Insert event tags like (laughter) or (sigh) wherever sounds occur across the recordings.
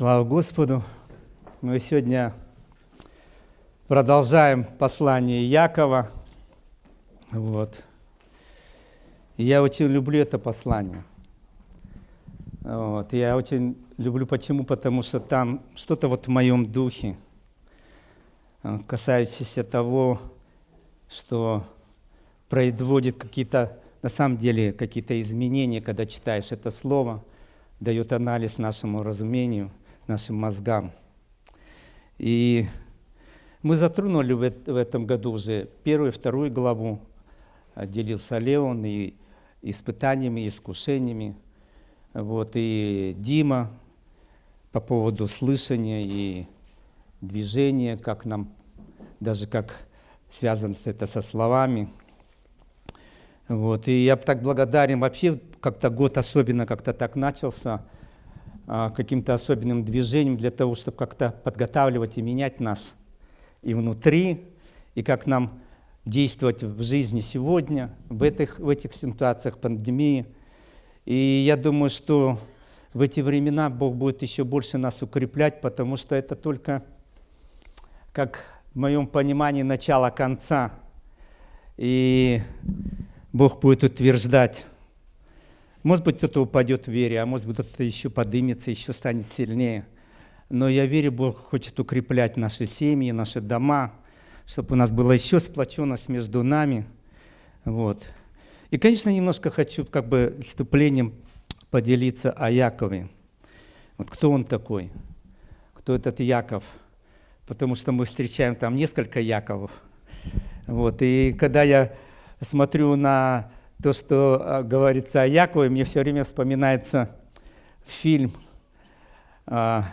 Слава Господу! Мы сегодня продолжаем послание Якова. Вот. Я очень люблю это послание. Вот. Я очень люблю почему? Потому что там что-то вот в моем духе, э, касающееся того, что производит какие-то, на самом деле, какие-то изменения, когда читаешь это слово, дает анализ нашему разумению – нашим мозгам. И мы затронули в, в этом году уже первую вторую главу, делился Леон и испытаниями, и искушениями. Вот, и Дима по поводу слышания и движения, как нам, даже как связано это со словами. Вот, и я так благодарен. Вообще, как-то год особенно как-то так начался – а, каким-то особенным движением для того, чтобы как-то подготавливать и менять нас и внутри, и как нам действовать в жизни сегодня, в этих, в этих ситуациях пандемии. И я думаю, что в эти времена Бог будет еще больше нас укреплять, потому что это только, как в моем понимании, начало конца. И Бог будет утверждать может быть, кто-то упадет в вере, а может быть, кто-то еще подымется, еще станет сильнее. Но я верю, Бог хочет укреплять наши семьи, наши дома, чтобы у нас была еще сплоченность между нами. Вот. И, конечно, немножко хочу как бы вступлением поделиться о Якове. Вот кто он такой? Кто этот Яков? Потому что мы встречаем там несколько Яковов. Вот. И когда я смотрю на то, что а, говорится о Якове, мне все время вспоминается фильм, а,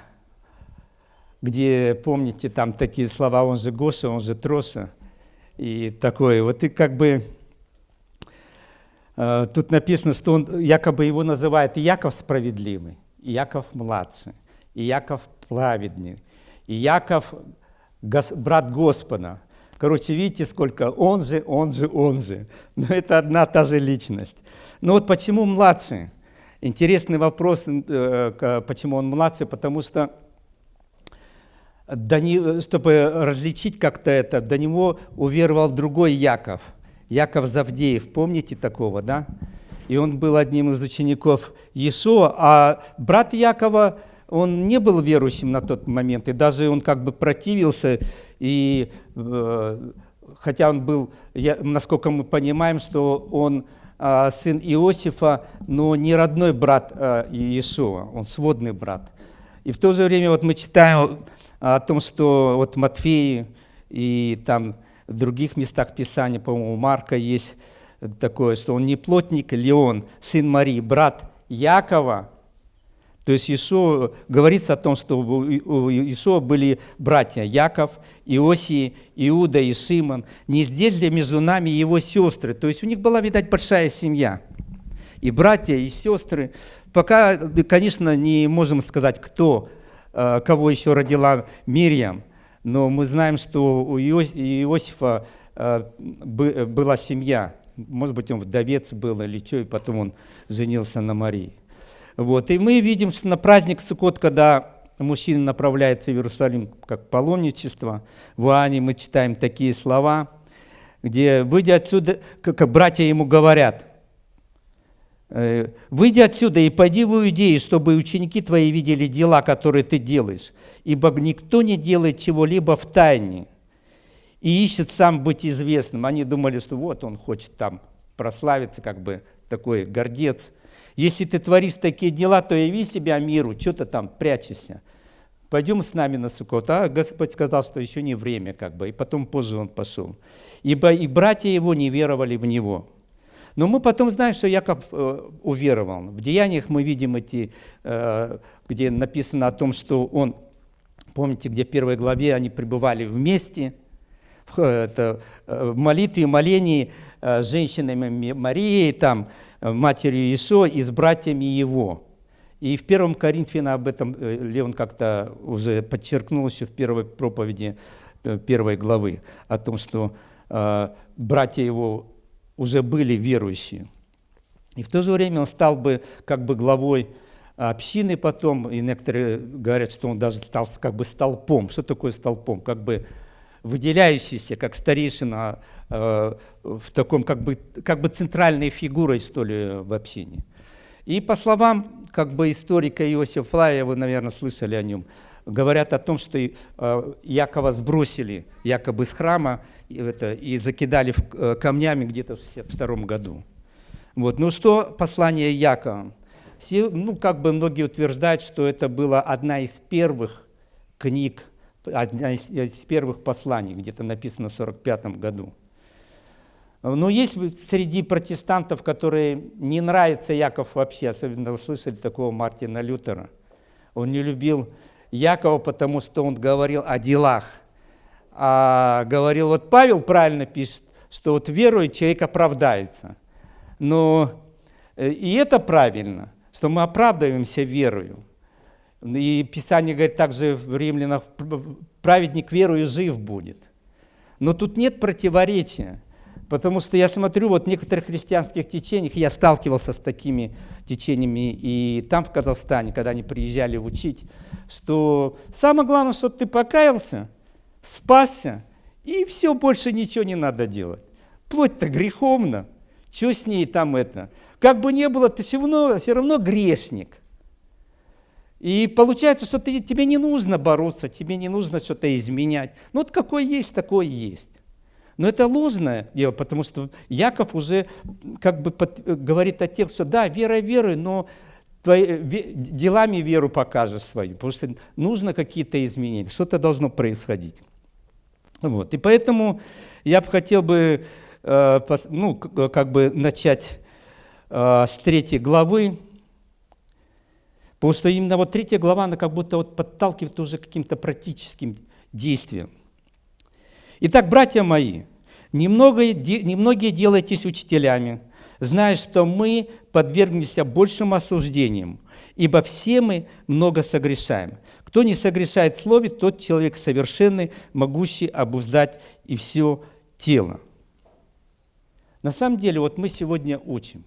где, помните, там такие слова, он же Гоша, он же Троша, и такое. Вот и как бы а, тут написано, что он якобы его называют Яков справедливый, и Яков младший, и Яков праведный, и Яков брат Господа – Короче, видите, сколько он же, он же, он же. Но это одна та же личность. Но вот почему младший? Интересный вопрос, э, почему он младший, потому что чтобы различить как-то это, до него уверовал другой Яков, Яков Завдеев, помните такого, да? И он был одним из учеников Иешуа, а брат Якова, он не был верующим на тот момент, и даже он как бы противился и э, хотя он был, я, насколько мы понимаем, что он э, сын Иосифа, но не родной брат э, Иешуа, он сводный брат. И в то же время вот мы читаем о том, что вот Матфеи и там в других местах Писания, по-моему, Марка есть такое, что он не плотник, Леон, сын Марии, брат Якова, то есть Иисус говорится о том, что у Иисуса были братья Яков, Иосии, Иуда и Симон. Не здесь ли между нами его сестры? То есть у них была, видать, большая семья. И братья, и сестры. Пока, конечно, не можем сказать, кто, э, кого еще родила Мирьям, но мы знаем, что у Иосифа э, была семья. Может быть, он вдовец был или что, и потом он женился на Марии. Вот. И мы видим, что на праздник Суккот, когда мужчина направляется в Иерусалим как паломничество, в Иоанне мы читаем такие слова, где, выйдя отсюда, как братья ему говорят, «Э, «Выйди отсюда и пойди в Иудеи, чтобы ученики твои видели дела, которые ты делаешь, ибо никто не делает чего-либо в тайне и ищет сам быть известным». Они думали, что вот он хочет там прославиться, как бы такой гордец – если ты творишь такие дела, то яви себя миру, что ты там прячешься. Пойдем с нами на Суккот. А Господь сказал, что еще не время, как бы, и потом позже он пошел. Ибо и братья его не веровали в него. Но мы потом знаем, что Яков э, уверовал. В Деяниях мы видим эти, э, где написано о том, что он, помните, где в первой главе они пребывали вместе, это, э, в молитве, молении э, женщинами Марией, там, Э, матерью Иисуа и с братьями его. И в первом Коринфяна об этом Леон как-то уже подчеркнул еще в первой проповеди первой главы, о том, что э, братья его уже были верующие. И в то же время он стал бы как бы главой общины потом, и некоторые говорят, что он даже стал как бы столпом. Что такое столпом? Как бы выделяющийся, как старейшина, э, в таком как бы, как бы центральной фигурой, что ли, в общине. И по словам как бы историка Иосифа Флая, вы, наверное, слышали о нем, говорят о том, что э, Якова сбросили якобы с храма и, это, и закидали в, э, камнями где-то в 62 году. Вот. Ну что послание Якова? Все, ну, как бы многие утверждают, что это была одна из первых книг, одна из, из первых посланий, где-то написано в 45 году. Но есть среди протестантов, которые не нравится Яков вообще, особенно вы слышали такого Мартина Лютера. Он не любил Якова, потому что он говорил о делах. А говорил, вот Павел правильно пишет, что вот верует, человек оправдается. Но э, и это правильно, что мы оправдываемся верою. И Писание говорит также в Римлянах, праведник верою жив будет. Но тут нет противоречия. Потому что я смотрю, вот в некоторых христианских течениях, я сталкивался с такими течениями и там, в Казахстане, когда они приезжали учить, что самое главное, что ты покаялся, спасся, и все, больше ничего не надо делать. Плоть-то греховна, что с ней там это? Как бы не было, ты все равно, все равно грешник. И получается, что ты, тебе не нужно бороться, тебе не нужно что-то изменять. Ну вот какой есть, такой есть. Но это ложное дело, потому что Яков уже как бы под, говорит о тех, что да, вера верой, но твои, делами веру покажешь свою, потому что нужно какие-то изменения, что-то должно происходить. Вот. И поэтому я бы хотел бы э, ну, как бы начать э, с третьей главы, потому что именно вот третья глава, она как будто вот подталкивает уже каким-то практическим действиям. Итак, братья мои, немного, немногие делайтесь учителями, зная, что мы подвергнемся большим осуждениям, ибо все мы много согрешаем. Кто не согрешает в слове, тот человек совершенный, могущий обуздать и все тело. На самом деле, вот мы сегодня учим.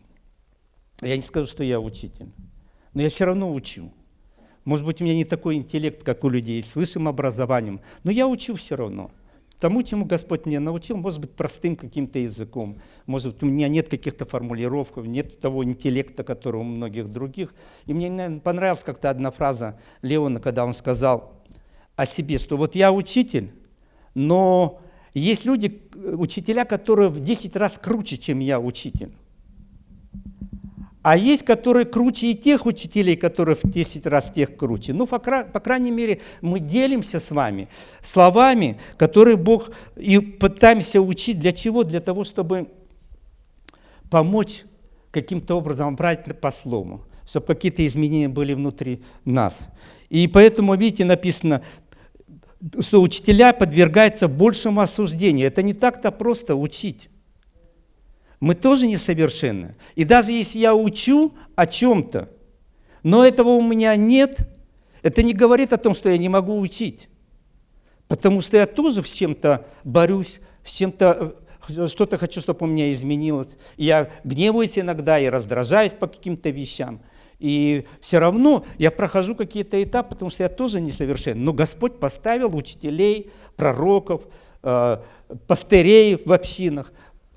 Я не скажу, что я учитель, но я все равно учу. Может быть, у меня не такой интеллект, как у людей с высшим образованием, но я учу все равно – тому, чему Господь меня научил, может быть, простым каким-то языком. Может быть, у меня нет каких-то формулировок, нет того интеллекта, который у многих других. И мне наверное, понравилась как-то одна фраза Леона, когда он сказал о себе, что вот я учитель, но есть люди, учителя, которые в 10 раз круче, чем я учитель. А есть, которые круче и тех учителей, которые в 10 раз тех круче. Ну, по, крайней мере, мы делимся с вами словами, которые Бог и пытаемся учить. Для чего? Для того, чтобы помочь каким-то образом брать по слову, чтобы какие-то изменения были внутри нас. И поэтому, видите, написано, что учителя подвергаются большему осуждению. Это не так-то просто учить. Мы тоже несовершенны. И даже если я учу о чем-то, но этого у меня нет, это не говорит о том, что я не могу учить. Потому что я тоже с чем-то борюсь, с чем-то э, что-то хочу, чтобы у меня изменилось. Я гневаюсь иногда и раздражаюсь по каким-то вещам. И все равно я прохожу какие-то этапы, потому что я тоже несовершенен. Но Господь поставил учителей, пророков, э, пастырей в общинах,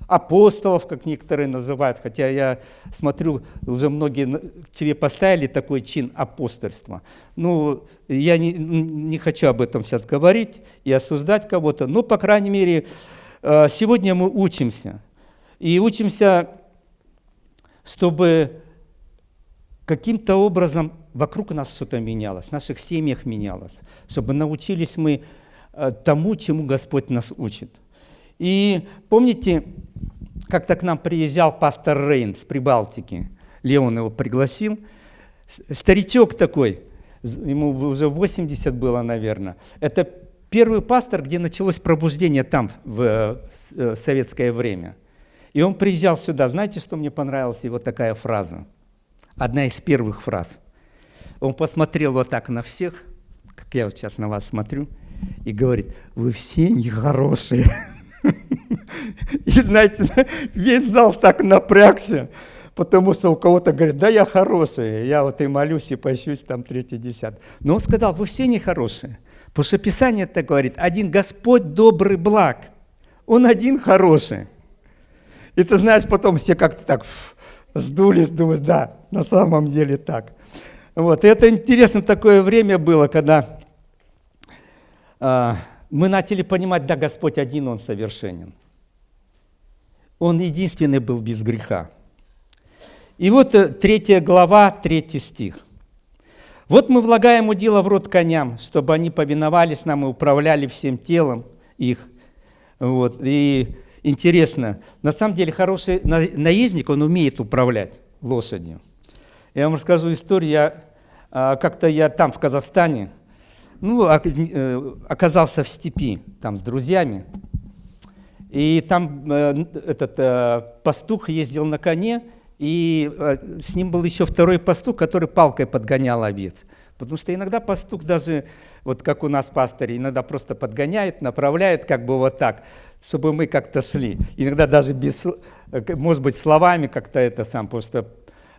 апостолов, как некоторые называют, хотя я смотрю, уже многие тебе поставили такой чин апостольства. Ну, я не, не хочу об этом сейчас говорить и осуждать кого-то, но, по крайней мере, э, сегодня мы учимся. И учимся, чтобы каким-то образом вокруг нас что-то менялось, в наших семьях менялось, чтобы научились мы э, тому, чему Господь нас учит. И помните, как-то к нам приезжал пастор Рейн с Прибалтики. Леон его пригласил. Старичок такой, ему уже 80 было, наверное. Это первый пастор, где началось пробуждение там, в э, советское время. И он приезжал сюда. Знаете, что мне понравилась его такая фраза? Одна из первых фраз. Он посмотрел вот так на всех, как я вот сейчас на вас смотрю, и говорит, вы все нехорошие. (laughs) И знаете, весь зал так напрягся. потому что у кого-то говорит, да я хороший, я вот и молюсь, и пощусь, там третий, десятый. Но он сказал, вы все нехорошие, потому что Писание это говорит, один Господь добрый благ, он один хороший. И ты знаешь, потом все как-то так сдулись, думаешь, да, на самом деле так. Вот. И это интересно такое время было, когда э, мы начали понимать, да, Господь один, Он совершенен. Он единственный был без греха. И вот э, третья глава, третий стих. «Вот мы влагаем удила в рот коням, чтобы они повиновались нам и управляли всем телом их». Вот. И интересно, на самом деле хороший наездник, он умеет управлять лошадью. Я вам расскажу историю. А, как-то я там, в Казахстане, ну, э, оказался в степи, там, с друзьями. И там э, этот э, пастух ездил на коне, и с ним был еще второй пастух, который палкой подгонял овец. Потому что иногда пастух даже, вот как у нас пастыри, иногда просто подгоняет, направляет как бы вот так, чтобы мы как-то шли. Иногда даже без, может быть, словами как-то это сам, просто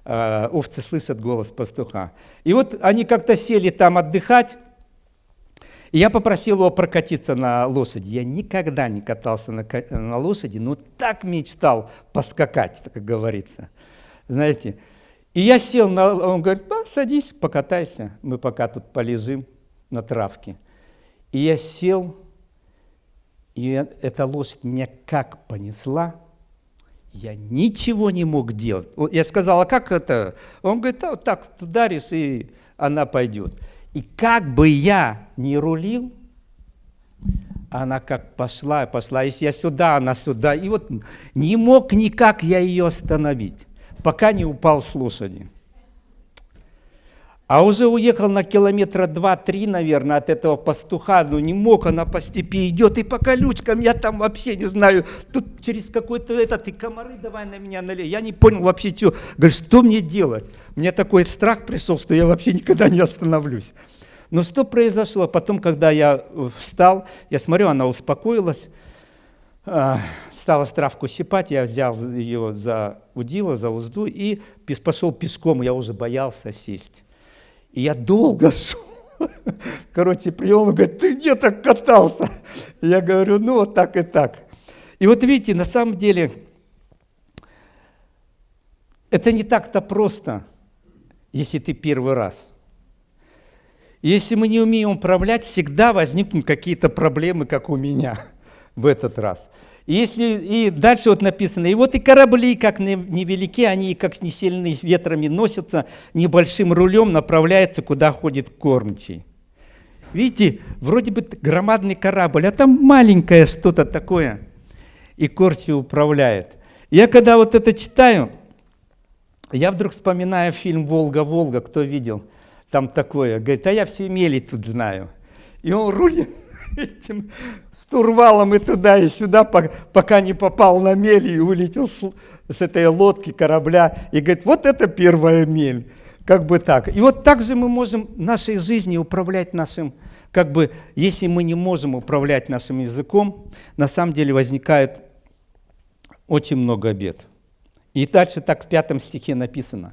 э, овцы слышат голос пастуха. И вот они как-то сели там отдыхать, и я попросил его прокатиться на лошади. Я никогда не катался на, на лошади, но так мечтал поскакать, как говорится. Знаете, и я сел, на, он говорит, садись, покатайся, мы пока тут полежим на травке. И я сел, и эта лошадь меня как понесла, я ничего не мог делать. Я сказал, а как это? Он говорит, а вот так ударишь, и она пойдет. И как бы я не рулил, она как пошла, пошла, если я сюда, она сюда. И вот не мог никак я ее остановить, пока не упал с лошади. А уже уехал на километра два-три, наверное, от этого пастуха, ну не мог, она по степи идет, и по колючкам, я там вообще не знаю, тут через какой-то этот, и комары давай на меня налей. Я не понял вообще, что, говорю, что мне делать? Мне такой страх пришел, что я вообще никогда не остановлюсь. Но что произошло? Потом, когда я встал, я смотрю, она успокоилась, а, стала травку щипать, я взял ее за удила, за узду и пошел пешком, я уже боялся сесть. И я долго. (laughs) Короче, прием, он говорит, ты где так катался? Я говорю, ну вот так и так. И вот видите, на самом деле, это не так-то просто, если ты первый раз. Если мы не умеем управлять, всегда возникнут какие-то проблемы, как у меня (laughs) в этот раз. И, если, и дальше вот написано, и вот и корабли, как невелики, они как не сильные ветрами носятся, небольшим рулем направляются, куда ходит кормчий. Видите, вроде бы громадный корабль, а там маленькое что-то такое, и кормчий управляет. Я когда вот это читаю, я вдруг вспоминаю фильм «Волга-Волга», кто видел? Там такое, говорит, а я все мели тут знаю. И он рулит этим стурвалом и туда, и сюда, пока не попал на мель и улетел с, этой лодки, корабля. И говорит, вот это первая мель. Как бы так. И вот так же мы можем нашей жизнью управлять нашим, как бы, если мы не можем управлять нашим языком, на самом деле возникает очень много бед. И дальше так в пятом стихе написано.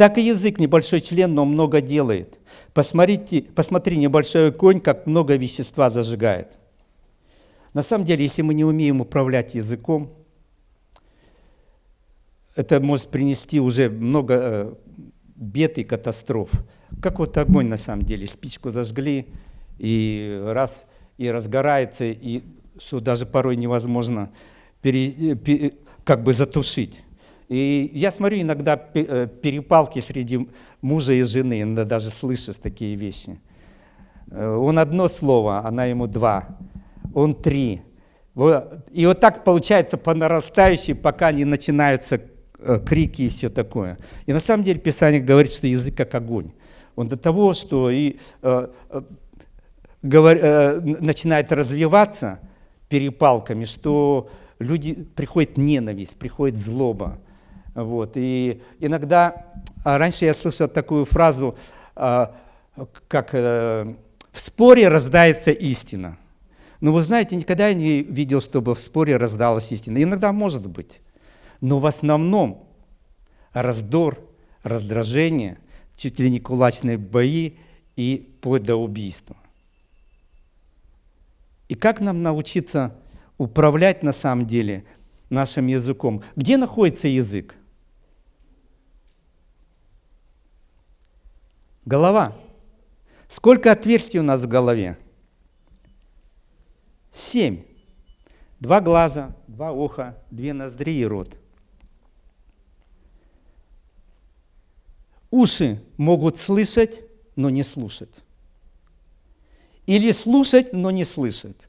Так и язык небольшой член, но много делает. Посмотрите, посмотри, небольшой конь, как много вещества зажигает. На самом деле, если мы не умеем управлять языком, это может принести уже много э, бед и катастроф. Как вот огонь на самом деле. Спичку зажгли, и раз, и разгорается, и что даже порой невозможно пере, пере, как бы затушить. И я смотрю иногда э, перепалки среди мужа и жены, иногда даже слышишь такие вещи. Э, он одно слово, она ему два, он три. И вот так получается по нарастающей, пока не начинаются э, крики и все такое. И на самом деле Писание говорит, что язык как огонь. Он до того, что и начинает развиваться перепалками, что люди приходит ненависть, приходит злоба. Вот. И иногда, а раньше я слышал такую фразу, а, как э, «в споре рождается истина». Но вы знаете, никогда я не видел, чтобы в споре раздалась истина. Иногда может быть. Но в основном раздор, раздражение, чуть ли не кулачные бои и вплоть до убийства. И как нам научиться управлять на самом деле нашим языком? Где находится язык? Голова. Сколько отверстий у нас в голове? Семь. Два глаза, два уха, две ноздри и рот. Уши могут слышать, но не слушать. Или слушать, но не слышать.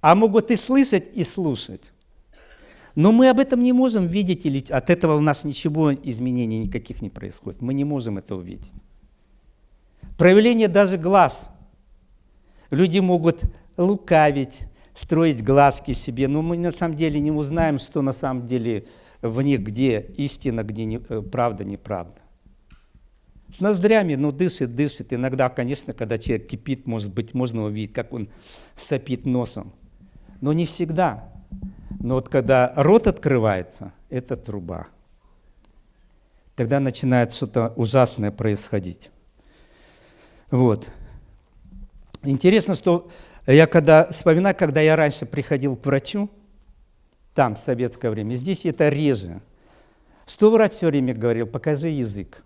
А могут и слышать, и слушать. Но мы об этом не можем видеть, или от этого у нас ничего, изменений никаких не происходит. Мы не можем это увидеть. Проявление даже глаз. Люди могут лукавить, строить глазки себе, но мы на самом деле не узнаем, что на самом деле в них, где истина, где не, э, правда, неправда. С ноздрями, ну, дышит, дышит. Иногда, конечно, когда человек кипит, может быть, можно увидеть, как он сопит носом. Но не всегда. Но вот когда рот открывается, это труба. Тогда начинает что-то ужасное происходить. Вот. Интересно, что я когда вспоминаю, когда я раньше приходил к врачу, там, в советское время, здесь это реже. Что врач все время говорил? Покажи язык.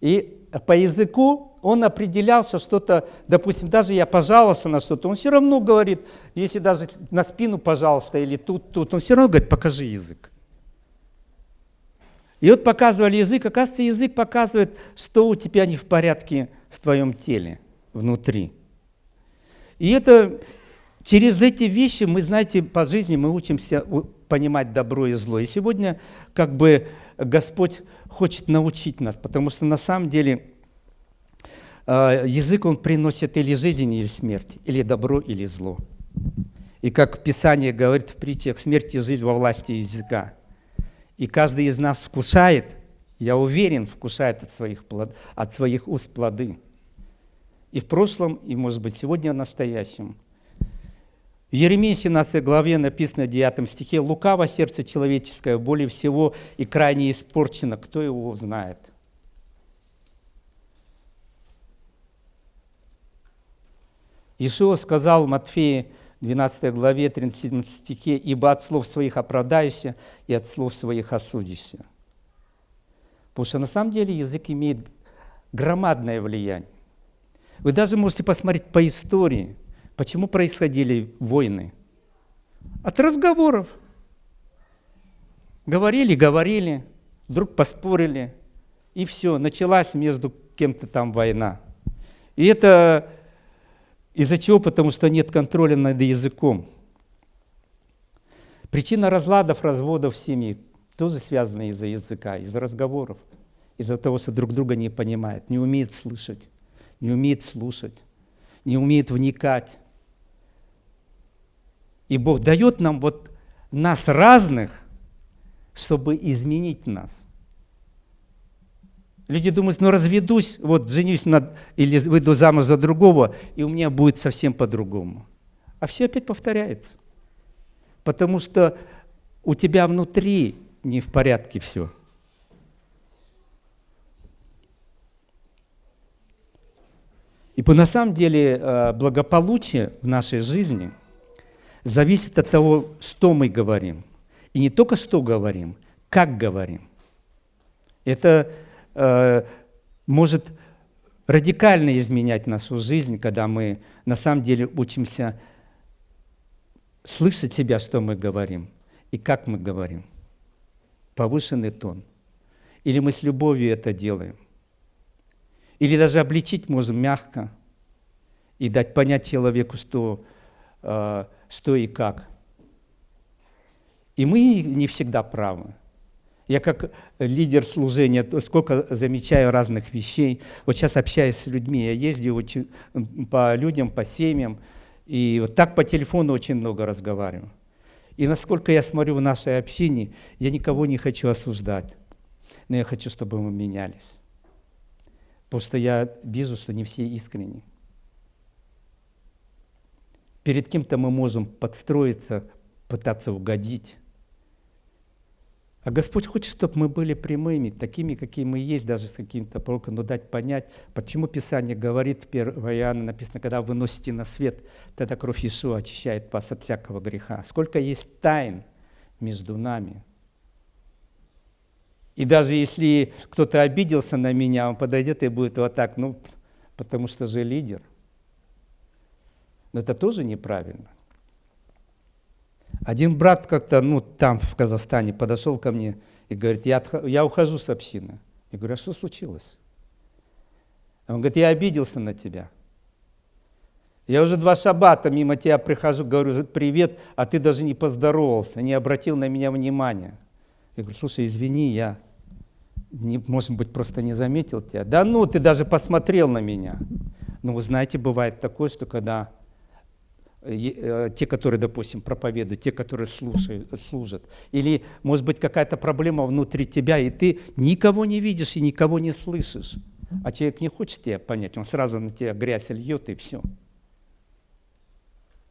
И по языку он определял, что что-то, допустим, даже я пожаловался на что-то, он все равно говорит, если даже на спину, пожалуйста, или тут, тут, он все равно говорит, покажи язык. И вот показывали язык, оказывается, язык показывает, что у тебя не в порядке в твоем теле, внутри. И это через эти вещи мы, знаете, по жизни мы учимся понимать добро и зло. И сегодня как бы Господь хочет научить нас, потому что на самом деле э, язык, он приносит или жизнь, или смерть, или добро, или зло. И как Писание говорит в притчах, смерть и жизнь во власти языка. И каждый из нас вкушает, я уверен, вкушает от своих, плод, от своих уст плоды. И в прошлом, и, может быть, сегодня в настоящем. В Еремии 17 главе написано в 9 стихе, «Лукаво сердце человеческое, более всего и крайне испорчено, кто его знает?» Ишуа сказал в Матфея 12 главе, 37 стихе, «Ибо от слов своих оправдаешься и от слов своих осудишься». Потому что на самом деле язык имеет громадное влияние. Вы даже можете посмотреть по истории, почему происходили войны. От разговоров. Говорили, говорили, вдруг поспорили, и все, началась между кем-то там война. И это из-за чего? Потому что нет контроля над языком. Причина разладов, разводов в семье тоже связана из-за языка, из-за разговоров, из-за того, что друг друга не понимают, не умеют слышать, не умеют слушать, не умеют вникать. И Бог дает нам вот нас разных, чтобы изменить нас – Люди думают, ну разведусь, вот женюсь над, или выйду замуж за другого, и у меня будет совсем по-другому. А все опять повторяется. Потому что у тебя внутри не в порядке все. И на самом деле э, благополучие в нашей жизни зависит от того, что мы говорим. И не только что говорим, как говорим. Это может радикально изменять нашу жизнь, когда мы на самом деле учимся слышать себя, что мы говорим и как мы говорим. Повышенный тон. Или мы с любовью это делаем. Или даже обличить можем мягко и дать понять человеку, что, э, что и как. И мы не всегда правы. Я как лидер служения сколько замечаю разных вещей. Вот сейчас общаюсь с людьми, я ездил по людям, по семьям, и вот так по телефону очень много разговариваю. И насколько я смотрю в нашей общине, я никого не хочу осуждать, но я хочу, чтобы мы менялись. Потому что я вижу, что не все искренни. Перед кем-то мы можем подстроиться, пытаться угодить, А Господь хочет, чтобы мы были прямыми, такими, какие мы есть, даже с каким-то пороком, но дать понять, почему Писание говорит, 1 Иоанна написано, когда вы носите на свет, тогда кровь Иисуса очищает вас от всякого греха. Сколько есть тайн между нами. И даже если кто-то обиделся на меня, он подойдет и будет вот так, ну, потому что же лидер. Но это тоже неправильно. Один брат как-то, ну, там, в Казахстане, подошел ко мне и говорит, я, я ухожу с общины. Я говорю, а что случилось? Он говорит, я обиделся на тебя. Я уже два шабата мимо тебя прихожу, говорю, привет, а ты даже не поздоровался, не обратил на меня внимания. Я говорю, слушай, извини, я, не, может быть, просто не заметил тебя. Да ну, ты даже посмотрел на меня. Ну, вы знаете, бывает такое, что когда те, которые, допустим, проповедуют, те, которые слушают, служат. Или, может быть, какая-то проблема внутри тебя, и ты никого не видишь и никого не слышишь. А человек не хочет тебя понять, он сразу на тебя грязь льет, и все.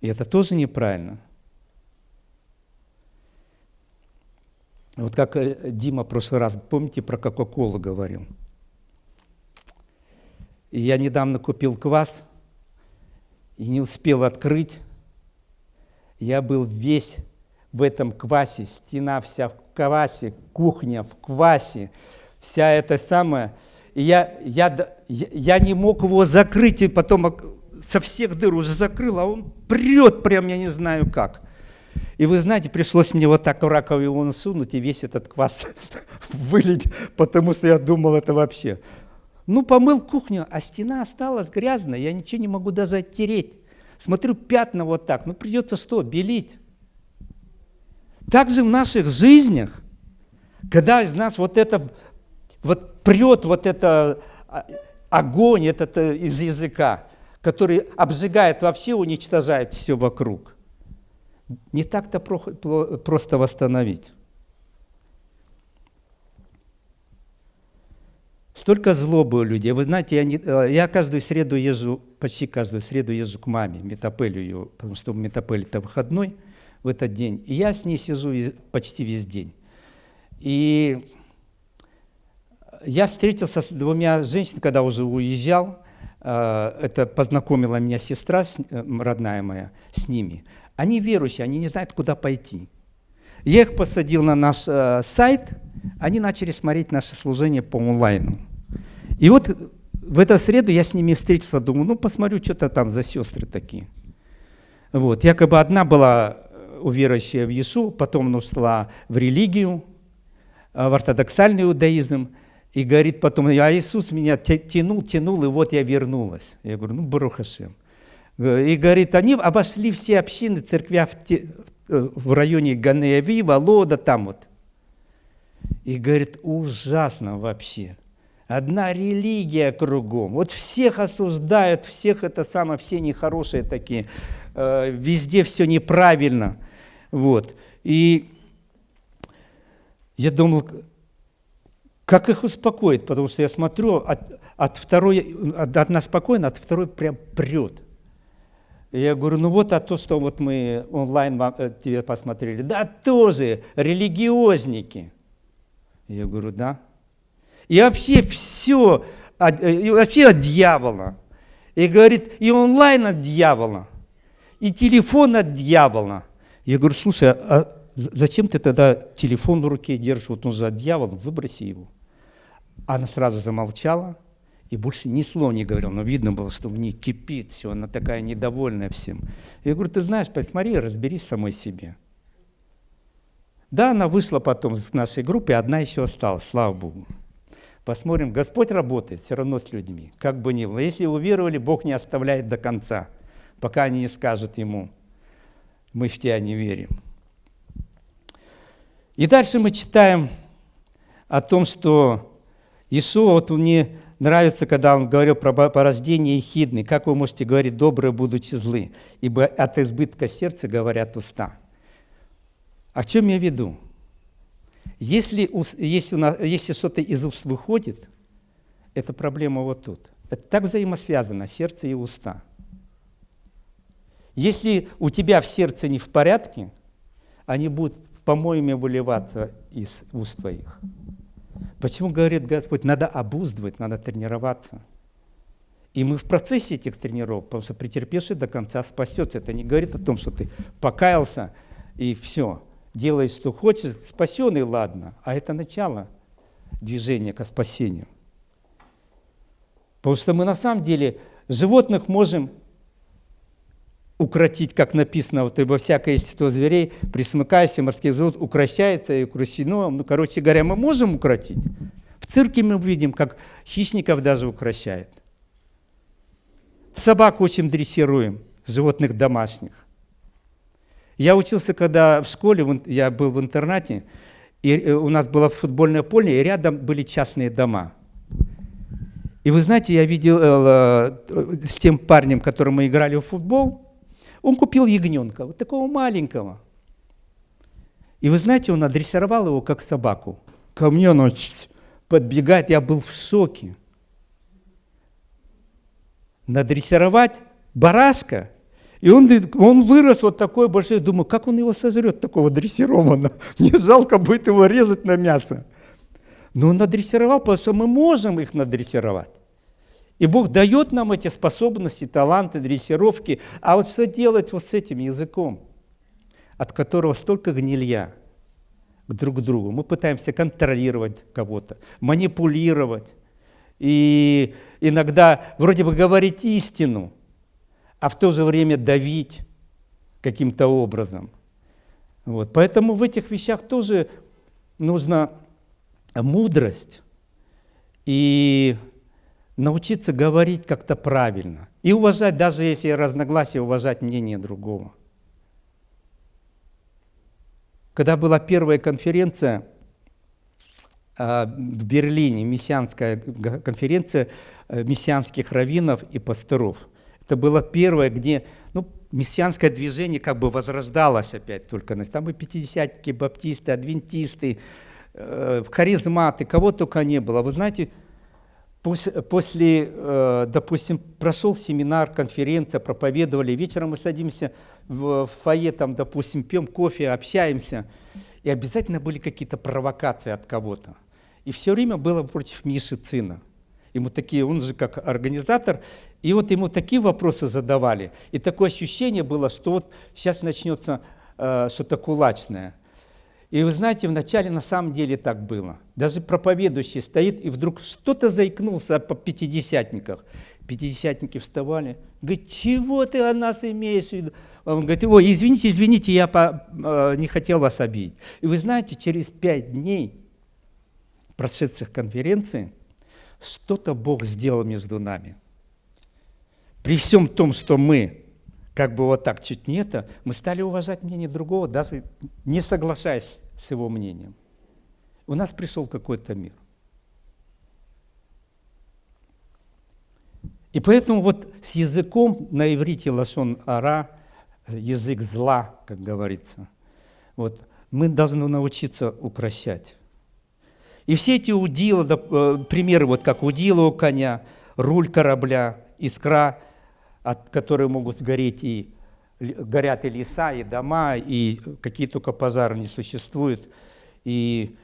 И это тоже неправильно. Вот как э, Дима в прошлый раз, помните, про Кока-Колу говорил? И я недавно купил квас – и не успел открыть. Я был весь в этом квасе, стена вся в квасе, кухня в квасе, вся эта самая. И я, я, я не мог его закрыть, и потом со всех дыр уже закрыл, а он прет прям, я не знаю как. И вы знаете, пришлось мне вот так в раковину сунуть и весь этот квас (laughs) вылить, потому что я думал, это вообще ну, помыл кухню, а стена осталась грязная, я ничего не могу даже оттереть. Смотрю, пятна вот так, ну придется что, белить. Так же в наших жизнях, когда из нас вот это, вот прет вот это а, огонь этот э, из языка, который обжигает вообще, уничтожает все вокруг. Не так-то просто восстановить. Столько злобы у людей. Вы знаете, я, не, э, я каждую среду езжу, почти каждую среду езжу к маме, метапелю ее, потому что у метапели это выходной в этот день. И я с ней сижу почти весь день. И я встретился с двумя женщинами, когда уже уезжал. Э, это познакомила меня сестра, э, родная моя, с ними. Они верующие, они не знают, куда пойти. Я их посадил на наш сайт, они начали смотреть наше служение по онлайну. И вот в эту среду я с ними встретился, думаю, ну посмотрю, что-то там за сестры такие. Вот, якобы одна была э, уверующая в Иису, потом ушла в религию, э, в ортодоксальный иудаизм, и говорит потом, а Иисус меня тянул, тянул, и вот я вернулась. Я говорю, ну, Барухашем. И говорит, они обошли все общины, церквя в, те, э, в районе Ганеяви, Волода, там вот. И говорит, ужасно вообще. Одна религия кругом. Вот всех осуждают, всех это самое, все нехорошие такие. Э, везде все неправильно. Вот. И я думал, как их успокоить, потому что я смотрю, от, от второй, от одна спокойно, от второй прям прет. Я говорю, ну вот а то, что вот мы онлайн э, тебе посмотрели, да тоже религиозники. Я говорю, да. И вообще все, и вообще от дьявола. И говорит, и онлайн от дьявола, и телефон от дьявола. Я говорю, слушай, а зачем ты тогда телефон в руке держишь, вот он же от дьявола, выброси его. Она сразу замолчала и больше ни слова не говорила, но видно было, что в ней кипит все, она такая недовольная всем. Я говорю, ты знаешь, посмотри, разберись самой себе. Да, она вышла потом с нашей группы, одна еще осталась, слава Богу. Посмотрим, Господь работает все равно с людьми, как бы ни было. Если уверовали, Бог не оставляет до конца, пока они не скажут Ему, мы в Тебя не верим. И дальше мы читаем о том, что Иисус, вот мне нравится, когда он говорил про порождение ехидны, как вы можете говорить доброе, будучи злы, ибо от избытка сердца говорят уста. О чем я веду? Если, если, если что-то из уст выходит, это проблема вот тут. Это так взаимосвязано, сердце и уста. Если у тебя в сердце не в порядке, они будут помоями выливаться из уст твоих. Почему, говорит Господь, надо обуздывать, надо тренироваться. И мы в процессе этих тренировок, потому что претерпевший до конца спасется. Это не говорит о том, что ты покаялся и все, делаешь, что хочешь, спасен и ладно. А это начало движения к спасению. Потому что мы на самом деле животных можем укротить, как написано, вот ибо всякое естество зверей, присмыкаясь, морских животных, укращается и укращено. Ну, короче говоря, мы можем укротить. В цирке мы видим, как хищников даже укращает. Собак очень дрессируем, животных домашних. Я учился, когда в школе, я был в интернате, и э, у нас было футбольное поле, и рядом были частные дома. И вы знаете, я видел э, э, с тем парнем, которым мы играли в футбол, он купил ягненка, вот такого маленького. И вы знаете, он адресировал его как собаку. Ко мне он подбегает, я был в шоке. Надрессировать барашка, и он, он вырос вот такой большой, думаю, как он его сожрет, такого дрессированного. (laughs) Мне жалко будет его резать на мясо. Но он надрессировал, потому что мы можем их надрессировать. И Бог дает нам эти способности, таланты, дрессировки. А вот что делать вот с этим языком, от которого столько гнилья к друг другу? Мы пытаемся контролировать кого-то, манипулировать. И иногда вроде бы говорить истину, а в то же время давить каким-то образом. Вот. Поэтому в этих вещах тоже нужна мудрость и научиться говорить как-то правильно. И уважать, даже если разногласия, уважать мнение другого. Когда была первая конференция а, в Берлине, мессианская конференция э, мессианских раввинов и пасторов, это было первое, где ну, мессианское движение как бы возрождалось опять только. Там и пятидесятники, баптисты, адвентисты, э, харизматы, кого только не было. Вы знаете, после, э, допустим, прошел семинар, конференция, проповедовали, вечером мы садимся в фойе, там, допустим, пьем кофе, общаемся, и обязательно были какие-то провокации от кого-то. И все время было против Миши Цина. Ему такие, он же как организатор, и вот ему такие вопросы задавали. И такое ощущение было, что вот сейчас начнется э, что-то кулачное. И вы знаете, вначале на самом деле так было. Даже проповедующий стоит, и вдруг что-то заикнулся по пятидесятниках. Пятидесятники вставали, говорит, чего ты о нас имеешь в виду? Он говорит, ой, извините, извините, я по, э, не хотел вас обидеть. И вы знаете, через пять дней прошедших конференции что-то Бог сделал между нами. При всем том, что мы как бы вот так чуть не это, мы стали уважать мнение другого, даже не соглашаясь с его мнением. У нас пришел какой-то мир. И поэтому вот с языком на иврите лашон ара, язык зла, как говорится, вот, мы должны научиться укращать. И все эти удила, э, примеры, вот как удила у коня, руль корабля, искра от которой могут сгореть и горят и леса, и дома, и какие только пожары не существуют, и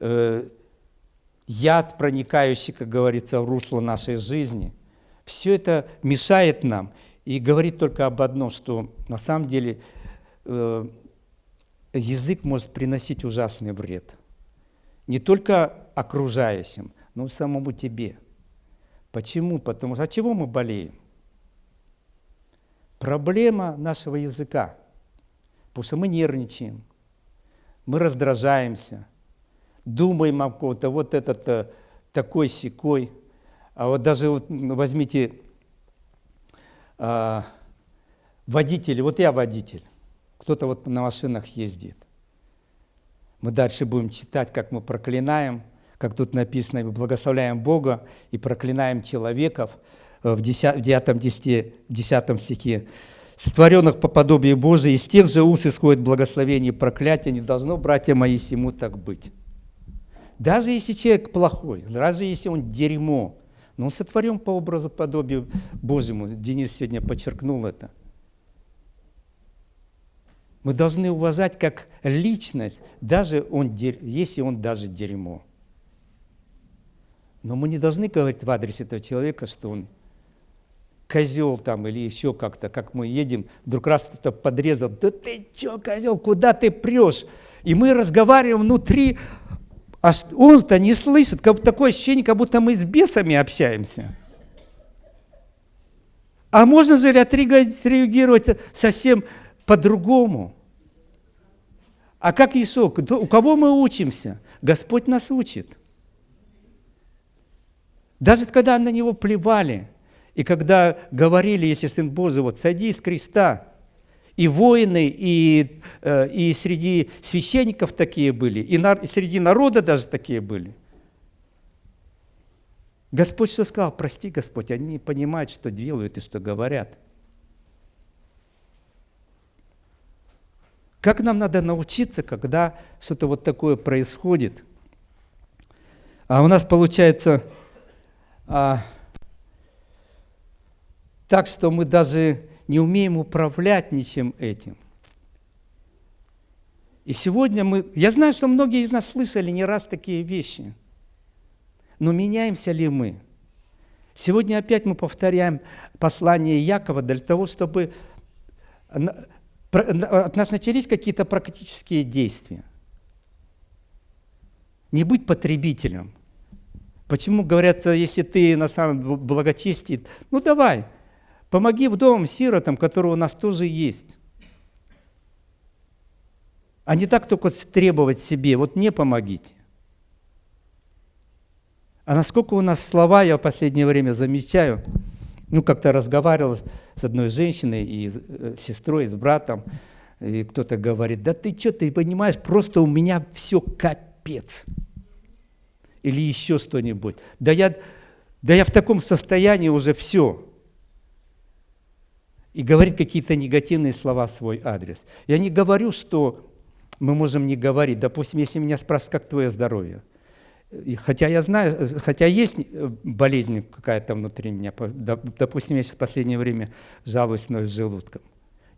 э, яд, проникающий, как говорится, в русло нашей жизни, все это мешает нам и говорит только об одном, что на самом деле э, язык может приносить ужасный вред. Не только окружающим, но и самому тебе. Почему? Потому что от чего мы болеем? Проблема нашего языка, потому что мы нервничаем, мы раздражаемся, думаем о ком-то, вот этот э, такой секой. А вот даже вот возьмите а, водители, вот я водитель, кто-то вот на машинах ездит. Мы дальше будем читать, как мы проклинаем, как тут написано, мы благословляем Бога и проклинаем человеков – в 10, 9 10, 10 стихе. «Сотворенных по подобию Божию, из тех же уст исходит благословение и проклятие, не должно, братья мои, всему так быть». Даже если человек плохой, даже если он дерьмо, но он сотворен по образу подобию Божьему. Денис сегодня подчеркнул это. Мы должны уважать как личность, даже он, если он даже дерьмо. Но мы не должны говорить в адрес этого человека, что он козел там или еще как-то, как мы едем, вдруг раз кто-то подрезал, да ты че, козел, куда ты прешь? И мы разговариваем внутри, а он-то не слышит, как, такое ощущение, как будто мы с бесами общаемся. А можно же отреагировать совсем по-другому? А как Иисус? У кого мы учимся? Господь нас учит. Даже когда на него плевали, и когда говорили, если Сын Божий, вот сойди с креста, и воины, и, э, и среди священников такие были, и, на, и среди народа даже такие были. Господь что сказал? Прости, Господь, они не понимают, что делают и что говорят. Как нам надо научиться, когда что-то вот такое происходит? А у нас получается а, так, что мы даже не умеем управлять ничем этим. И сегодня мы... Я знаю, что многие из нас слышали не раз такие вещи. Но меняемся ли мы? Сегодня опять мы повторяем послание Якова для того, чтобы от нас начались какие-то практические действия. Не быть потребителем. Почему говорят, если ты на самом благочестии, ну давай, помоги вдовам, сиротам, которые у нас тоже есть. А не так только требовать себе, вот мне помогите. А насколько у нас слова, я в последнее время замечаю, ну, как-то разговаривал с одной женщиной и с э, сестрой, и с братом, и кто-то говорит, да ты что, ты понимаешь, просто у меня все капец. Или еще что-нибудь. Да я, да я в таком состоянии уже все. И говорит какие-то негативные слова в свой адрес. Я не говорю, что мы можем не говорить. Допустим, если меня спрашивают, как твое здоровье – хотя я знаю, хотя есть э, болезнь какая-то внутри меня, допустим, я сейчас в последнее время жалуюсь мной с желудком.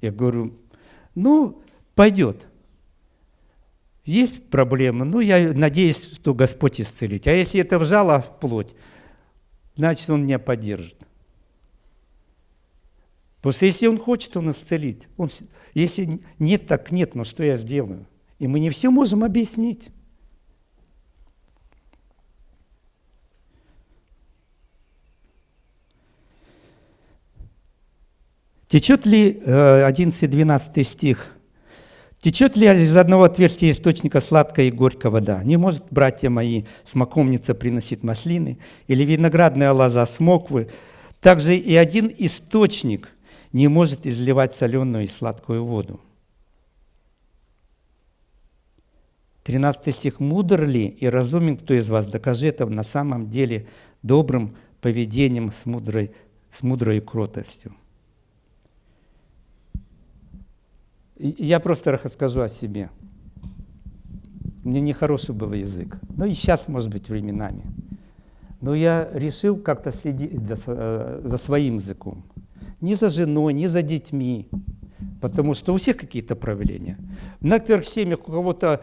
Я говорю, ну, пойдет. Есть проблема, ну, я надеюсь, что Господь исцелит. А если это вжало в плоть, значит, Он меня поддержит. Потому что если Он хочет, Он исцелит. Он, если нет, так нет, но что я сделаю? И мы не все можем объяснить. Течет ли, 11-12 э, стих, течет ли из одного отверстия источника сладкая и горькая вода? Не может, братья мои, смоковница приносить маслины, или виноградная лоза смоквы. Также и один источник не может изливать соленую и сладкую воду. 13 стих. «Мудр ли и разумен кто из вас? Докажи это на самом деле добрым поведением с мудрой, с мудрой кротостью». Я просто расскажу о себе. Меня нехороший был язык. Ну и сейчас, может быть, временами. Но я решил как-то следить за, э, за своим языком. Не за женой, не за детьми. Потому что у всех какие-то проявления. В некоторых семьях у кого-то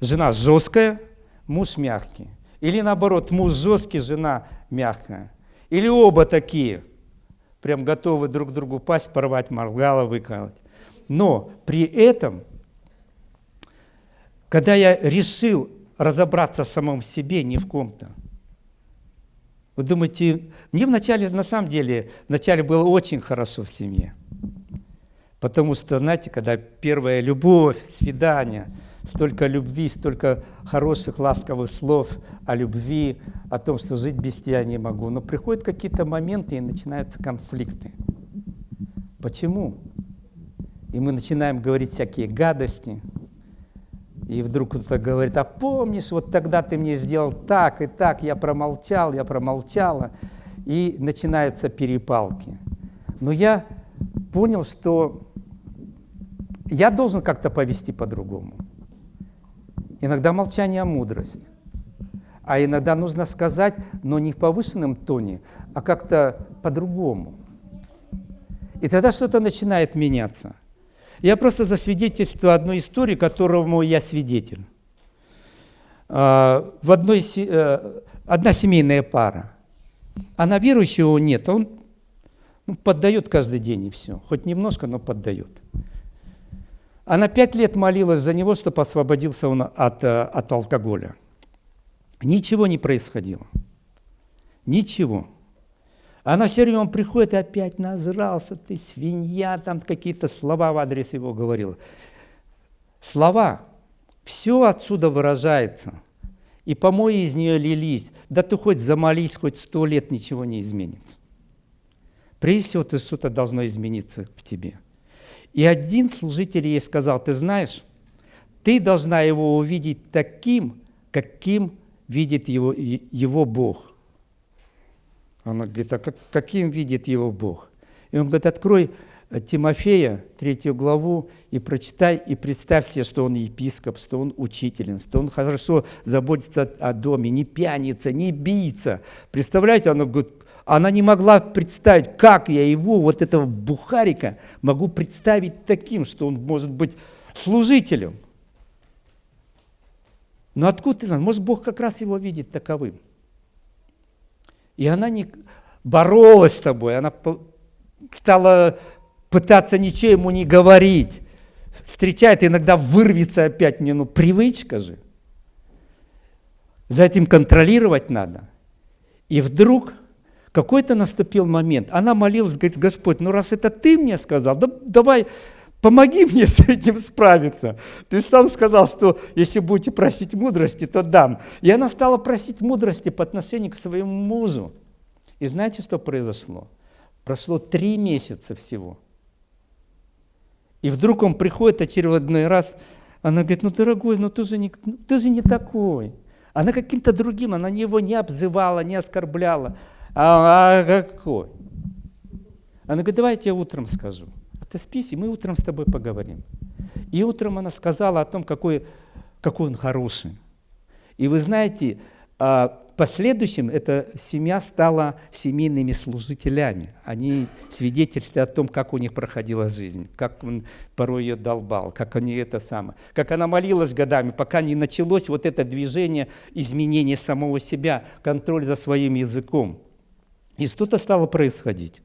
жена жесткая, муж мягкий. Или наоборот, муж жесткий, жена мягкая. Или оба такие, прям готовы друг другу пасть, порвать, моргало выколоть. Но при этом, когда я решил разобраться в самом себе, не в ком-то, вы думаете, мне вначале, на самом деле, вначале было очень хорошо в семье. Потому что, знаете, когда первая любовь, свидание, столько любви, столько хороших, ласковых слов о любви, о том, что жить без тебя не могу. Но приходят какие-то моменты и начинаются конфликты. Почему? И мы начинаем говорить всякие гадости, и вдруг кто-то говорит, а помнишь, вот тогда ты мне сделал так и так, я промолчал, я промолчала, и начинаются перепалки. Но я понял, что я должен как-то повести по-другому. Иногда молчание – мудрость. А иногда нужно сказать, но не в повышенном тоне, а как-то по-другому. И тогда что-то начинает меняться. Я просто засвидетельствую одну историю, которому я свидетель. А, в одной, э, одна семейная пара. Она верующего нет, он ну, поддает каждый день и все. Хоть немножко, но поддает. Она пять лет молилась за него, чтобы освободился он от, э, от алкоголя. Ничего не происходило. Ничего. Она все время приходит и опять назрался, ты свинья, там какие-то слова в адрес его говорила. Слова. Все отсюда выражается. И помои из нее лились. Да ты хоть замолись, хоть сто лет ничего не изменится. Прежде всего, ты что-то должно измениться в тебе. И один служитель ей сказал, ты знаешь, ты должна его увидеть таким, каким видит его, его Бог. Она говорит, а как, каким видит его Бог? И он говорит, открой э, Тимофея, третью главу, и прочитай, и представь себе, что он епископ, что он учитель, что он хорошо заботится о доме, не пьяница, не бийца. Представляете, она говорит, она не могла представить, как я его, вот этого бухарика, могу представить таким, что он может быть служителем. Но откуда ты знаешь? Может, Бог как раз его видит таковым. И она не боролась с тобой, она стала пытаться ничего ему не говорить. Встречает, иногда вырвется опять мне, ну привычка же. За этим контролировать надо. И вдруг какой-то наступил момент. Она молилась, говорит, Господь, ну раз это ты мне сказал, да, давай помоги мне с этим справиться. Ты сам сказал, что если будете просить мудрости, то дам. И она стала просить мудрости по отношению к своему мужу. И знаете, что произошло? Прошло три месяца всего. И вдруг он приходит очередной раз, она говорит, ну, дорогой, ну ты же не, ну, ты же не такой. Она каким-то другим, она его не обзывала, не оскорбляла. А, а какой? Она говорит, давайте я утром скажу спись, и мы утром с тобой поговорим. И утром она сказала о том, какой, какой он хороший. И вы знаете, а, в последующем эта семья стала семейными служителями. Они свидетельствуют о том, как у них проходила жизнь, как он порой ее долбал, как они это самое, как она молилась годами, пока не началось вот это движение изменения самого себя, контроль за своим языком. И что-то стало происходить.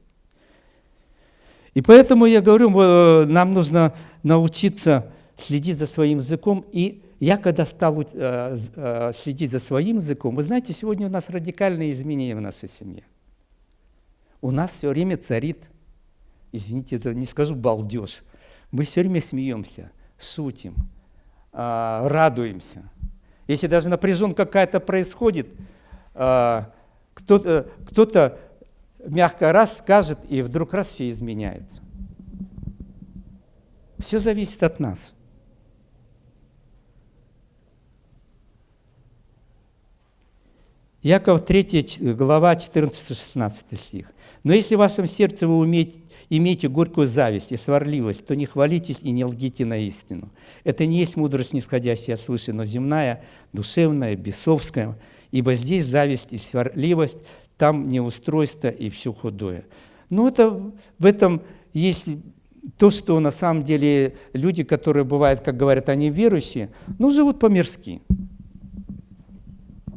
И поэтому я говорю, э, нам нужно научиться следить за своим языком. И я когда стал э, э, следить за своим языком, вы знаете, сегодня у нас радикальные изменения в нашей семье. У нас все время царит, извините, не скажу балдеж, мы все время смеемся, шутим, радуемся. Если даже напряженка какая-то происходит, кто-то кто мягко раз скажет, и вдруг раз все изменяется. Все зависит от нас. Яков 3 глава 14-16 стих. «Но если в вашем сердце вы умеете, имеете горькую зависть и сварливость, то не хвалитесь и не лгите на истину. Это не есть мудрость, нисходящая свыше, но земная, душевная, бесовская, ибо здесь зависть и сварливость, там неустройство и все худое. Но это, в этом есть то, что на самом деле люди, которые бывают, как говорят, они верующие, ну, живут по-мирски.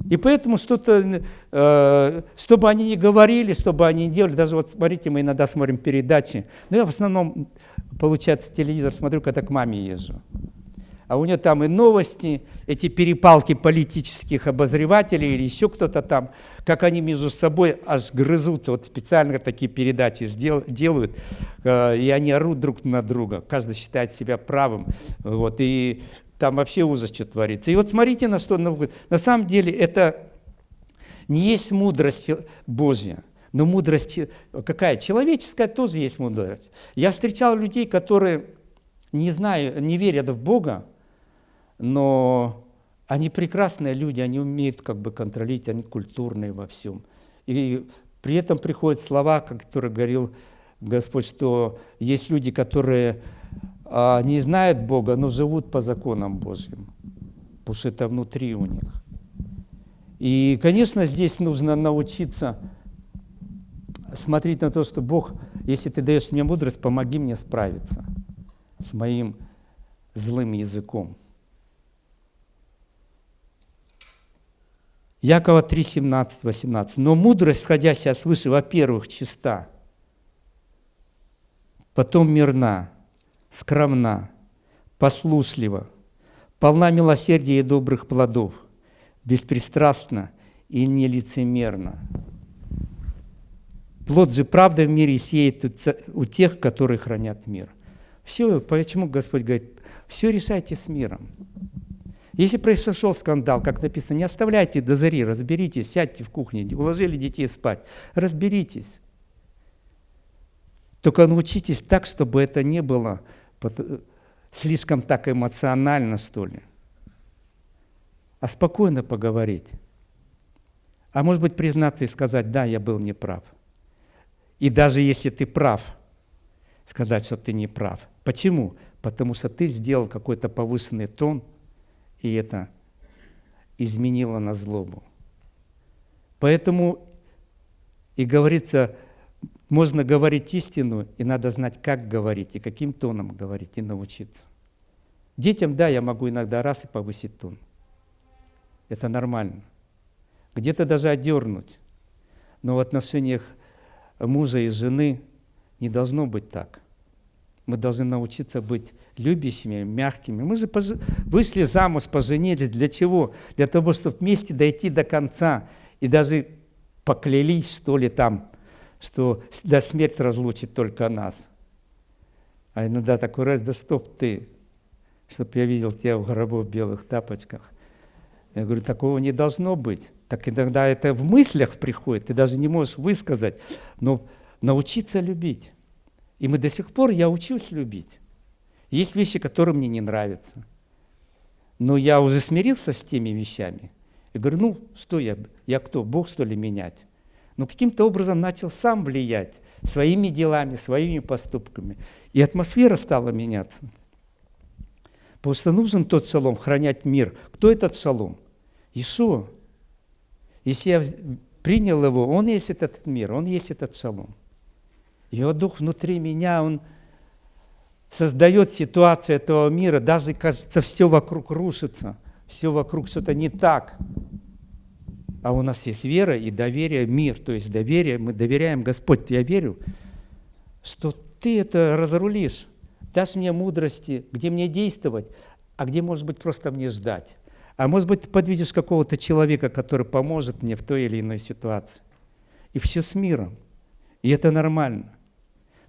И поэтому что-то, э, чтобы они не говорили, чтобы они не делали, даже вот смотрите, мы иногда смотрим передачи, но я в основном, получается, телевизор смотрю, когда к маме езжу а у нее там и новости, эти перепалки политических обозревателей или еще кто-то там, как они между собой аж грызутся, вот специально такие передачи сдел, делают, э, и они орут друг на друга, каждый считает себя правым, вот, и там вообще ужас, что творится. И вот смотрите, на что, на самом деле это не есть мудрость Божья, но мудрость какая? Человеческая тоже есть мудрость. Я встречал людей, которые не знаю, не верят в Бога, но они прекрасные люди, они умеют как бы контролировать, они культурные во всем. И при этом приходят слова, которые говорил Господь, что есть люди, которые а, не знают Бога, но живут по законам Божьим, потому что это внутри у них. И, конечно, здесь нужно научиться смотреть на то, что Бог, если ты даешь мне мудрость, помоги мне справиться. с моим злым языком. Якова 3, 17, 18. «Но мудрость, сходящая свыше, во-первых, чиста, потом мирна, скромна, послушлива, полна милосердия и добрых плодов, беспристрастна и нелицемерна». Плод же правды в мире сеет у тех, которые хранят мир. Все, почему Господь говорит, все решайте с миром. Если произошел скандал, как написано, не оставляйте до зари, разберитесь, сядьте в кухне, уложили детей спать, разберитесь. Только научитесь так, чтобы это не было слишком так эмоционально, что ли. А спокойно поговорить. А может быть признаться и сказать, да, я был неправ. И даже если ты прав, сказать, что ты не прав. Почему? Потому что ты сделал какой-то повышенный тон – и это изменило на злобу. Поэтому и говорится, можно говорить истину, и надо знать, как говорить, и каким тоном говорить, и научиться. Детям, да, я могу иногда раз и повысить тон. Это нормально. Где-то даже одернуть. Но в отношениях мужа и жены не должно быть так – мы должны научиться быть любящими, мягкими. Мы же вышли замуж, поженились. Для чего? Для того, чтобы вместе дойти до конца. И даже поклялись, что ли, там, что до смерти разлучит только нас. А иногда такой раз, да стоп ты, чтобы я видел тебя в гробу в белых тапочках. Я говорю, такого не должно быть. Так иногда это в мыслях приходит, ты даже не можешь высказать. Но научиться любить. И мы до сих пор, я учусь любить. Есть вещи, которые мне не нравятся. Но я уже смирился с теми вещами. И говорю, ну, что я, я кто, Бог, что ли, менять? Но каким-то образом начал сам влиять своими делами, своими поступками. И атмосфера стала меняться. Потому что нужен тот шалом, хранять мир. Кто этот шалом? Ишуа. Если я принял его, он есть этот мир, он есть этот шалом. Его дух внутри меня, он создает ситуацию этого мира, даже, кажется, все вокруг рушится, все вокруг что-то не так. А у нас есть вера и доверие, мир, то есть доверие, мы доверяем, Господь, я верю, что Ты это разрулишь, дашь мне мудрости, где мне действовать, а где, может быть, просто мне ждать. А может быть, ты подвидишь какого-то человека, который поможет мне в той или иной ситуации. И все с миром. И это нормально.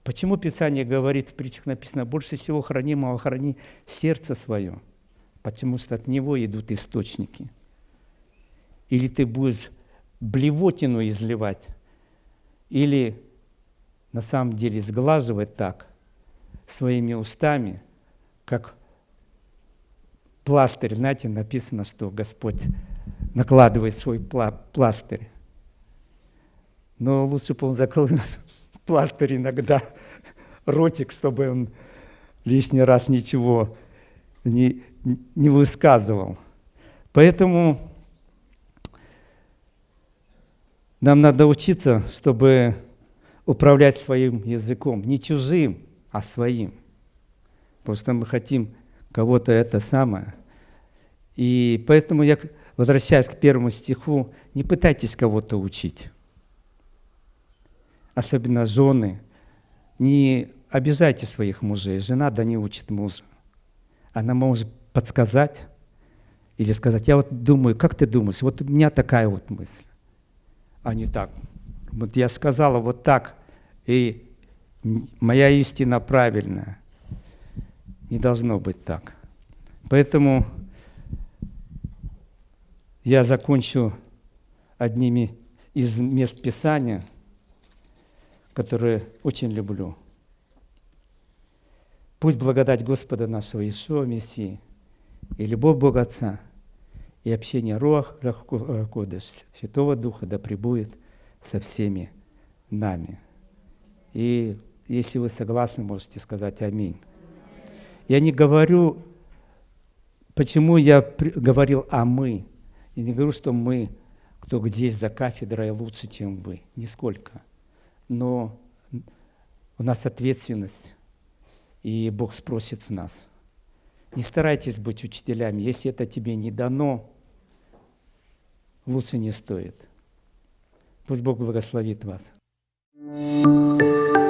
Почему Писание говорит, в притчах написано, больше всего хранимого храни сердце свое, потому что от него идут источники. Или ты будешь блевотину изливать, или на самом деле сглаживать так своими устами, как пластырь, знаете, написано, что Господь накладывает свой пластырь. Но лучше бы он закрыл (laughs) пластырь иногда, ротик, чтобы он лишний раз ничего не, не высказывал. Поэтому нам надо учиться, чтобы управлять своим языком, не чужим, а своим. Потому что мы хотим кого-то это самое. И поэтому я, возвращаясь к первому стиху, не пытайтесь кого-то учить особенно жены, не обижайте своих мужей. Жена да не учит мужа. Она может подсказать или сказать, я вот думаю, как ты думаешь, вот у меня такая вот мысль. А не так. Вот я сказала вот так, и моя истина правильная. Не должно быть так. Поэтому я закончу одними из мест Писания – которые очень люблю. Пусть благодать Господа нашего Иешуа Мессии и любовь Бога Отца и общение Руах Кодыш, Святого Духа да пребудет со всеми нами. И если вы согласны, можете сказать «Аминь». Я не говорю, почему я говорил «а мы». Я не говорю, что мы, кто здесь за кафедрой, лучше, чем вы. Нисколько но у нас ответственность. и Бог спросит с нас. Не старайтесь быть учителями. Если это тебе не дано, лучше не стоит. Пусть Бог благословит вас. thank you